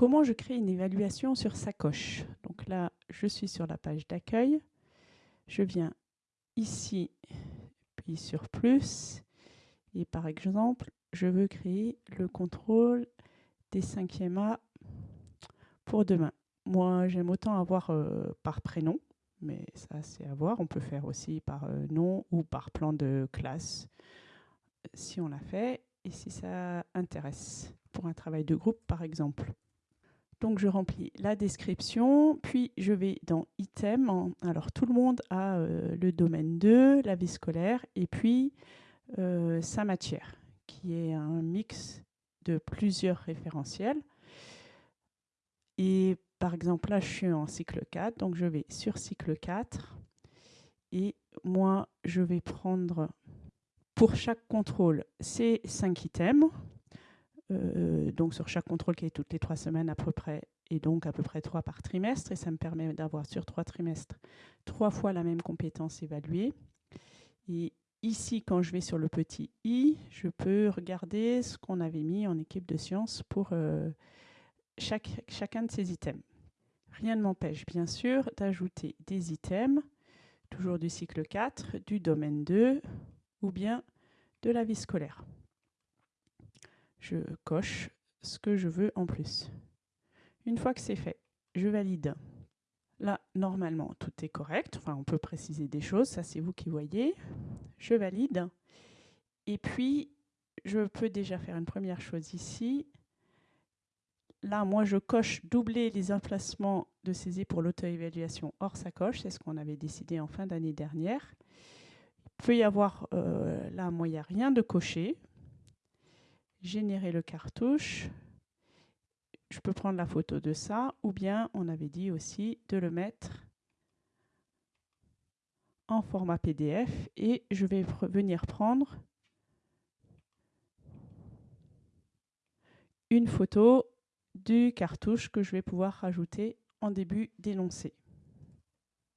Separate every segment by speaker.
Speaker 1: comment je crée une évaluation sur sacoche Donc là, je suis sur la page d'accueil. Je viens ici, puis sur plus. Et par exemple, je veux créer le contrôle des 5e A pour demain. Moi, j'aime autant avoir euh, par prénom, mais ça, c'est à voir. On peut faire aussi par euh, nom ou par plan de classe, si on l'a fait, et si ça intéresse, pour un travail de groupe, par exemple. Donc, je remplis la description, puis je vais dans Item. Alors, tout le monde a euh, le domaine 2, la vie scolaire, et puis sa matière, qui est un mix de plusieurs référentiels. Et par exemple, là, je suis en cycle 4, donc je vais sur cycle 4. Et moi, je vais prendre pour chaque contrôle ces 5 items. Euh, donc sur chaque contrôle qui est toutes les 3 semaines à peu près, et donc à peu près 3 par trimestre. Et ça me permet d'avoir sur 3 trimestres 3 fois la même compétence évaluée. Et ici, quand je vais sur le petit i, je peux regarder ce qu'on avait mis en équipe de sciences pour... Euh, chacun de ces items. Rien ne m'empêche bien sûr d'ajouter des items, toujours du cycle 4, du domaine 2 ou bien de la vie scolaire. Je coche ce que je veux en plus. Une fois que c'est fait, je valide. Là, normalement, tout est correct. Enfin, on peut préciser des choses, ça c'est vous qui voyez. Je valide. Et puis, je peux déjà faire une première chose ici, là, moi, je coche doubler les emplacements de saisie pour l'auto-évaluation hors sacoche. C'est ce qu'on avait décidé en fin d'année dernière. Il peut y avoir, euh, là, moi, il n'y a rien de coché. Générer le cartouche. Je peux prendre la photo de ça. Ou bien, on avait dit aussi de le mettre en format PDF. Et je vais venir prendre une photo du cartouche que je vais pouvoir rajouter en début d'énoncé.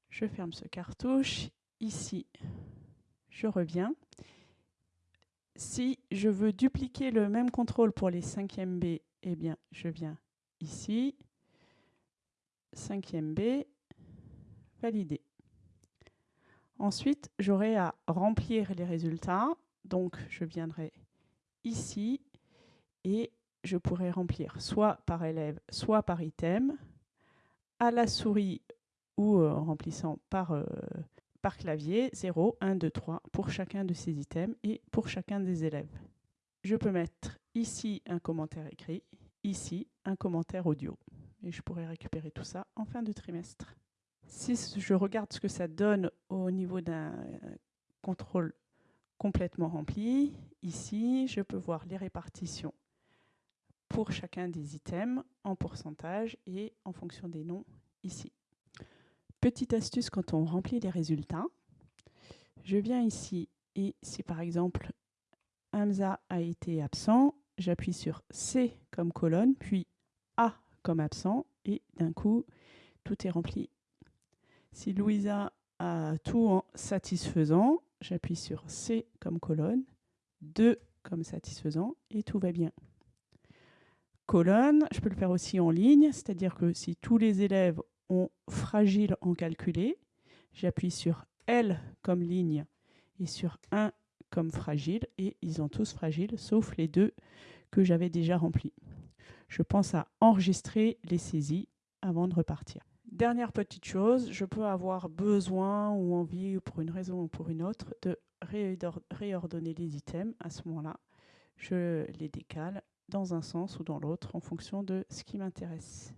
Speaker 1: Je ferme ce cartouche. Ici, je reviens. Si je veux dupliquer le même contrôle pour les 5e B, eh bien, je viens ici. 5e B, valider. Ensuite, j'aurai à remplir les résultats. Donc, je viendrai ici et je pourrais remplir soit par élève, soit par item, à la souris ou euh, en remplissant par, euh, par clavier 0, 1, 2, 3 pour chacun de ces items et pour chacun des élèves. Je peux mettre ici un commentaire écrit, ici un commentaire audio. Et je pourrais récupérer tout ça en fin de trimestre. Si je regarde ce que ça donne au niveau d'un contrôle complètement rempli, ici, je peux voir les répartitions pour chacun des items en pourcentage et en fonction des noms ici. Petite astuce quand on remplit les résultats, je viens ici et si par exemple Hamza a été absent, j'appuie sur C comme colonne, puis A comme absent et d'un coup tout est rempli. Si Louisa a tout en satisfaisant, j'appuie sur C comme colonne, 2 comme satisfaisant et tout va bien colonne. Je peux le faire aussi en ligne, c'est-à-dire que si tous les élèves ont fragile en calculé, j'appuie sur L comme ligne et sur 1 comme fragile, et ils ont tous fragile, sauf les deux que j'avais déjà remplis. Je pense à enregistrer les saisies avant de repartir. Dernière petite chose, je peux avoir besoin ou envie, pour une raison ou pour une autre, de réordonner les items. À ce moment-là, je les décale dans un sens ou dans l'autre en fonction de ce qui m'intéresse.